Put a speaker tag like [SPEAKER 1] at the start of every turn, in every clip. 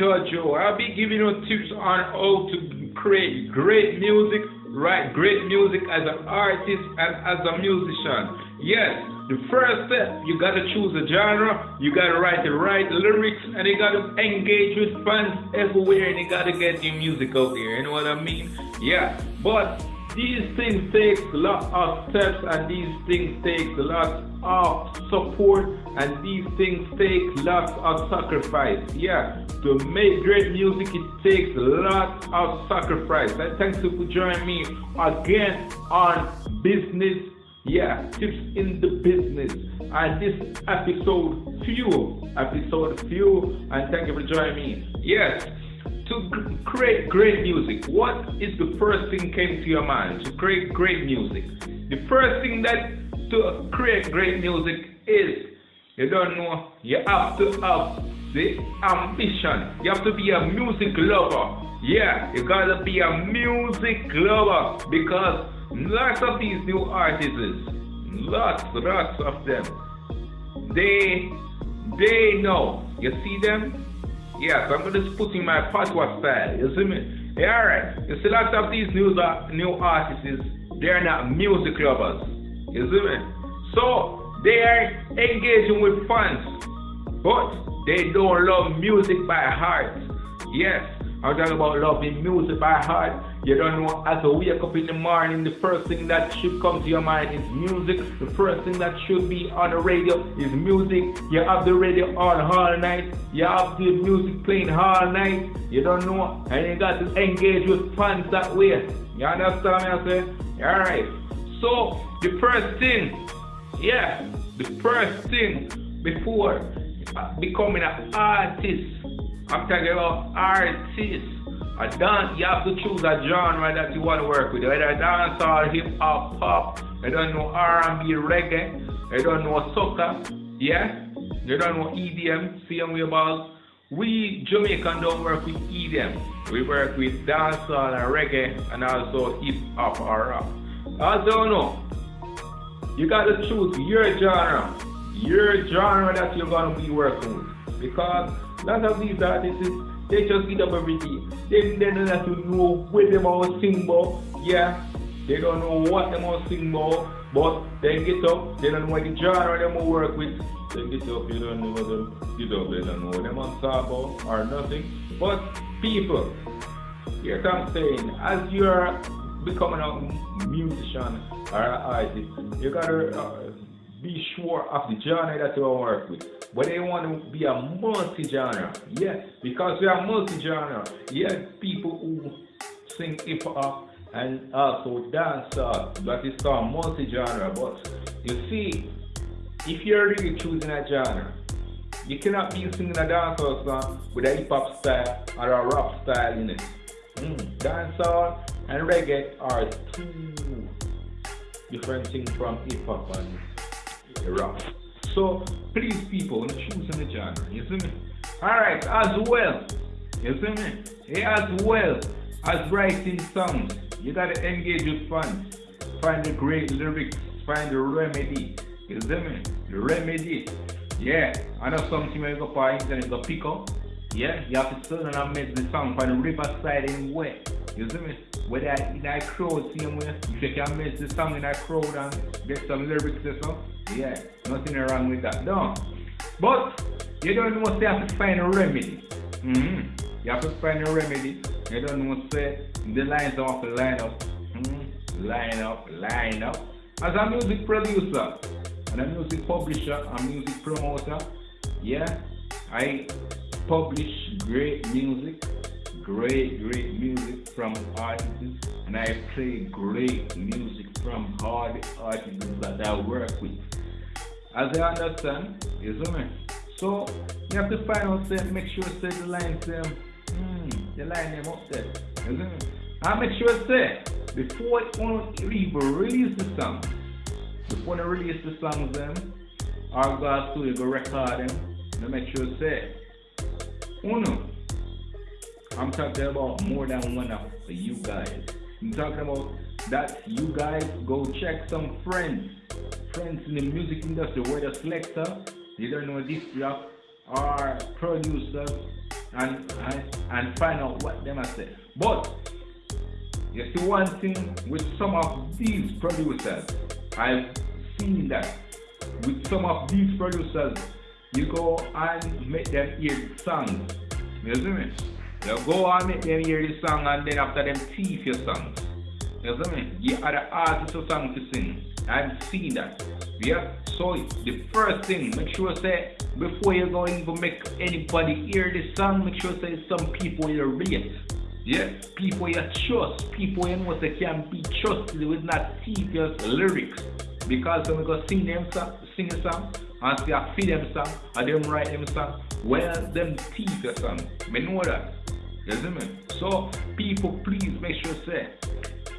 [SPEAKER 1] Judge Joe. I'll be giving you tips on how to create great music, write great music as an artist and as a musician. Yes, the first step, you gotta choose a genre, you gotta write the right lyrics, and you gotta engage with fans everywhere, and you gotta get your music out there. You know what I mean? Yeah, but these things take a lot of steps, and these things take a lot of support, and these things take lots of sacrifice. Yeah, to make great music, it takes a lot of sacrifice. And thanks for joining me again on Business yeah, tips in the business. And this episode few, episode few, and thank you for joining me. Yes, to create great music, what is the first thing came to your mind to create great music? The first thing that to create great music is you don't know, you have to have the ambition. You have to be a music lover. Yeah, you gotta be a music lover because Lots of these new artists, lots, lots of them. They, they know. You see them? Yes, I'm gonna just put in my patois style. You see me? Yeah, alright. You see, lots of these new uh, new artists, they're not music lovers. You see me? So they are engaging with fans, but they don't love music by heart. Yes, I'm talking about loving music by heart. You don't know as you wake up in the morning, the first thing that should come to your mind is music. The first thing that should be on the radio is music. You have the radio on all night. You have the music playing all night. You don't know, and you got to engage with fans that way. You understand me? I say, alright. So the first thing, yeah, the first thing before becoming an artist I'm talking about artists. A dance, you have to choose a genre that you want to work with. Whether dance or hip hop, pop, you don't know R&B, reggae, you don't know soca, yeah? You don't know EDM, same way about we Jamaican don't work with EDM. We work with dancehall and reggae and also hip hop or rap. I don't know. You gotta choose your genre, your genre that you're gonna be working with. Because a lot of these artists, they just get up every day. They, they don't have to know where they want to sing about. Yeah, they don't know what they want to sing about. But they get up, they don't know what the genre they want to work with. They get up, you don't know what them get up, they don't know what they want to talk about or nothing. But people, here's what I'm saying, as you're becoming a musician or an artist, you gotta uh, be sure of the genre that you want to work with but they want to be a multi-genre. Yeah, because we are multi-genre. Yeah, people who sing hip hop and also dance that is called multi-genre. But you see, if you're really choosing a genre, you cannot be singing a dancehall song with a hip hop style or a rap style in it. Mm, dancehall and reggae are two different things from hip hop and rap. So please people, choose in the genre. You see me? Alright, as well. You see me? As well as writing songs, you gotta engage with fans. Find the great lyrics, find the remedy. You see me? The remedy. Yeah, I know something you go for internet, go pick up. Yeah, you have to sit and I make the song from the riverside in way. You see me? Whether in that crowd, same way, if you can make the song in that crowd and get some lyrics or something. Yeah, nothing wrong with that. No. But you don't you have to find a remedy. Mm-hmm. You have to find a remedy. You don't know say the lines off line up. Mm-hmm. Line up, line up. As a music producer and a music publisher and music promoter, yeah, I publish great music, great, great music from artists, and I play great music from all the artists that I work with. As I understand, see me? So you have to find out say, make sure say the line say hmm, the line them up there. See me? And make sure say before you even release the song, before you release the songs them, or go studio go record them, make sure say uno. I'm talking about more than one of you guys. I'm talking about that you guys go check some friends friends in the music industry, whether selector, they don't know this job, or producers, and, and, and find out what them I say. But you see one thing with some of these producers, I've seen that with some of these producers, you go and make them hear songs. You see me? You go and make them hear the song and then after them thief your songs. You see me? You are the artist a song to sing. I've seen that. Yeah. So the first thing, make sure say before you go even make anybody hear the song, make sure say some people you rate. Yeah, people you trust, people you know they can be trusted with not tedious lyrics. Because when we go sing them song, sing a song, and say I feed them song, and them write them song, well them teeth a song. Me know that. You see me? So people please make sure say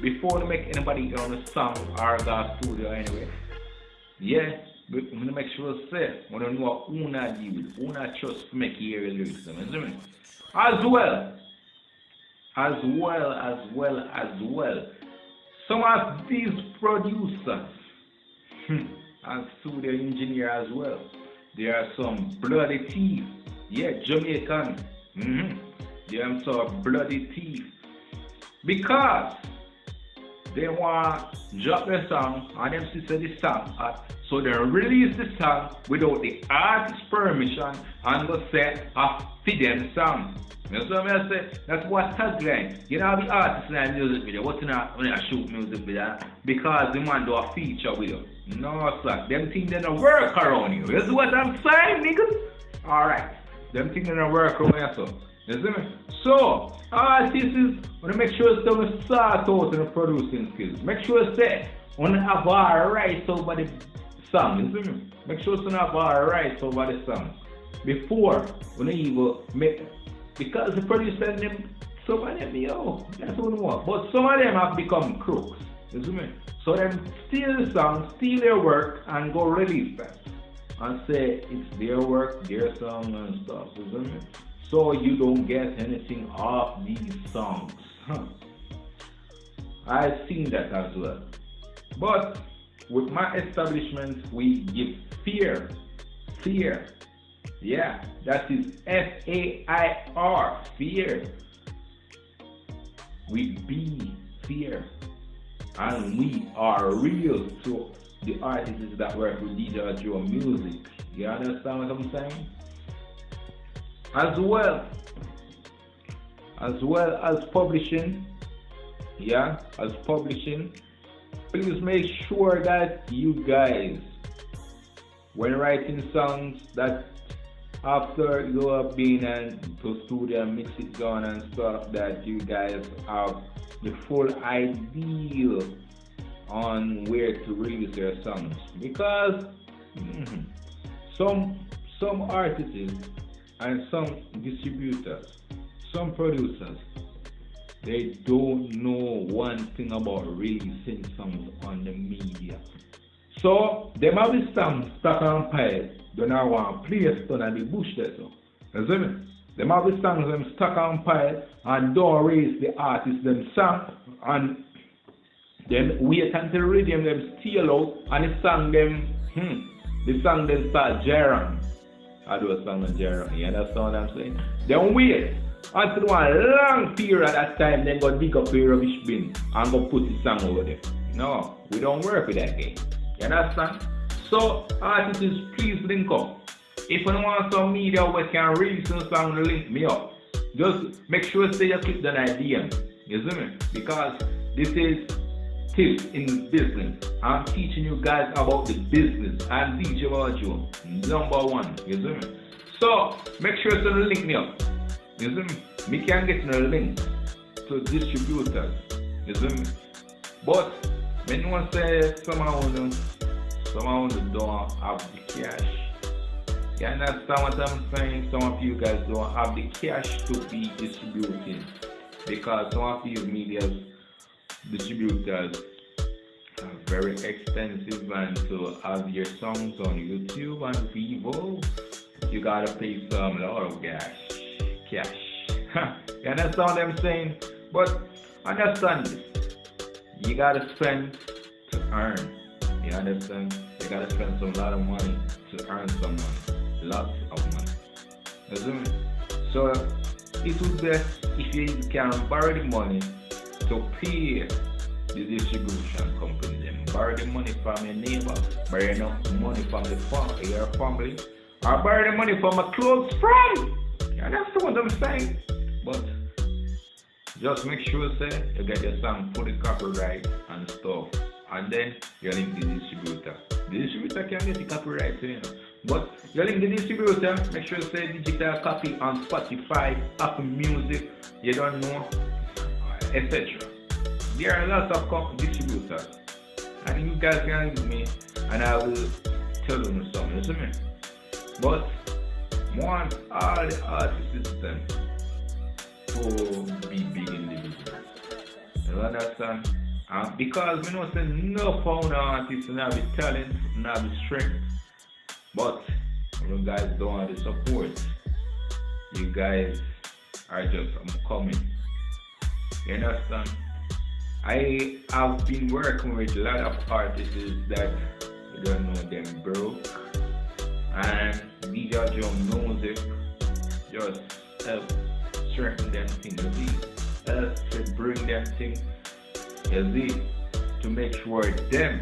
[SPEAKER 1] before you make anybody on a song or the studio anyway. Yeah, but I'm gonna make sure say when you know who not deal with, who not trust make hear your lyrics. You see me? As well, as well, as well, as well. Some of these producers hmm, and studio engineer as well. There are some bloody thieves. Yeah, Jamaican. Mm-hmm. There are some bloody thieves. Because they want drop the song and them see the song hot. So they release the song without the artist's permission and go say a them song. You know what I say? That's what tagline. You know the artist in a music video, what's not when I shoot music video? Because the man do a feature with you. No sir. Them things they don't work around you. You see what I'm saying, niggas? Alright. Them things they don't work around you so. You see me? So, artists is wanna make sure some start out in the producing skills. Make sure say wanna have our rights over the song. You see me? Make sure some have our rights over the song. Before when they even make because the producers them some of them yo, that's what we want. But some of them have become crooks. You see me? So them steal the song, steal their work and go release that. And say it's their work, their song and stuff. You see me? So you don't get anything off these songs. I've seen that as well. But with my establishment, we give fear. Fear. Yeah, that is F A I R. Fear. We be fear. And we are real to the artists that work with DJ Joe Music. You understand what I'm saying? As well, as well as publishing, yeah, as publishing, please make sure that you guys, when writing songs, that after you have been and to studio and mix it down and stuff, that you guys have the full idea on where to release their songs because mm, some some artists and some distributors, some producers, they don't know one thing about releasing songs on the media. So them have the songs stuck on pile, do not want play it on the bush there so. Me? Them have the songs them stuck on pile and don't raise the artist them song and then wait until rhythm them steal out and the song them hmm, the song them start jamming. I do a song on jamming. You understand what I'm saying? Then wait until one long period that time then go dig up the rubbish bin and go put the song over there. No, we don't work with that game. You understand? So artists please link up. If you want some media we can some song link me up. Just make sure say you click the idea. You see me? Because this is tips in business. I'm teaching you guys about the business. I'm DJ Joe, number one. You see me? So make sure to link me up. You see me? Me can get no link to distributors. You see me? But you say somehow somehow don't have the cash. You understand what I'm saying? Some of you guys don't have the cash to be distributing because some of these medias distributors are very expensive and to have your songs on YouTube and Vevo you gotta pay some lot of cash cash you understand what I'm saying but understand this you gotta spend to earn you understand you gotta spend some lot of money to earn some money lots of money so it would be if you can borrow the money to pay the distribution company them. Borrow the money from your neighbor, borrow enough money from the fam- your family, or borrow the money from a close friend. You understand what I'm saying? But just make sure say you get your song fully copyright and stuff. And then you link the distributor. The distributor can get the copyright you know. But you link the distributor, make sure say digital copy on Spotify, Apple Music, you don't know, etc. There are lots of distributors. And you guys can give me and I will tell you something, you see me? But want all the artists them to be big in the business. You understand? And because we know say no found artists have the talent, have the strength. But you guys don't have the support. You guys are just I'm coming. You understand? I have been working with a lot of artists that you don't know them broke and DJ Joe Music just help strengthen them things, you see, help to bring them things, you see, to make sure them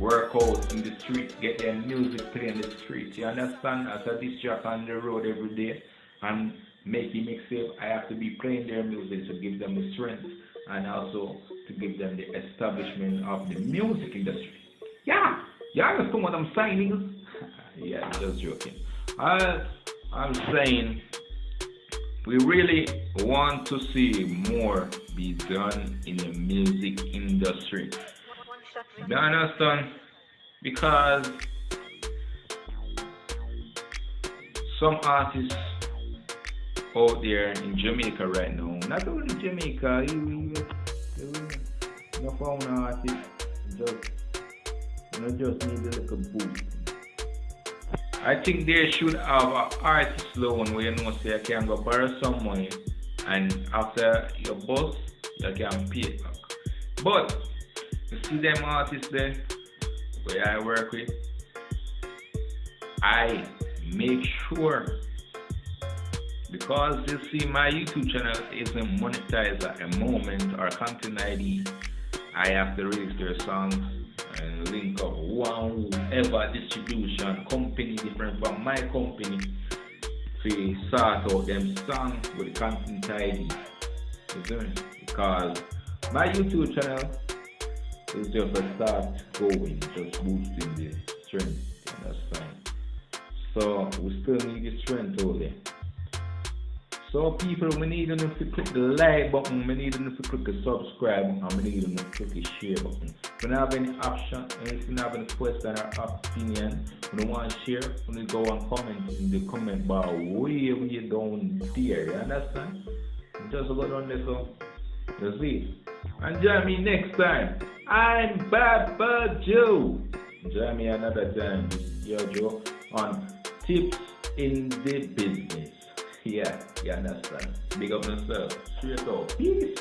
[SPEAKER 1] work out in the street, get their music playing in the street. You understand? As a jockey on the road every day and making mixtape, I have to be playing their music to give them the strength and also to give them the establishment of the music industry. Yeah, you understand what I'm saying, yeah, just joking. I, I'm saying we really want to see more be done in the music industry. You understand? Because some artists out there in Jamaica right now, not only Jamaica, even no found artist just you know, just need a little boost. I think they should have an artist loan where you know say you can go borrow some money and after your boss you can pay it back. But you see them artists there where I work with, I make sure because you see my YouTube channel isn't monetized at a moment or content ID, I have to release their songs link up one whoever distribution company different from my company to sort out them songs with content ID. You see? Because my YouTube channel is just a start going, just boosting the strength. You understand? So we still need the strength only. So people, we need them to click the like button, we need them to click the subscribe and we need them to click the share button. You don't have any option, if you don't have any question or opinion, you don't want to share, you go and comment in the comment bar way, way down there, you understand? Just go down there so you see. And join me next time. I'm Baba Joe. Join me another time, yo Joe, on tips in the business. Yeah, you understand. Big up yourself. Straight up. Peace.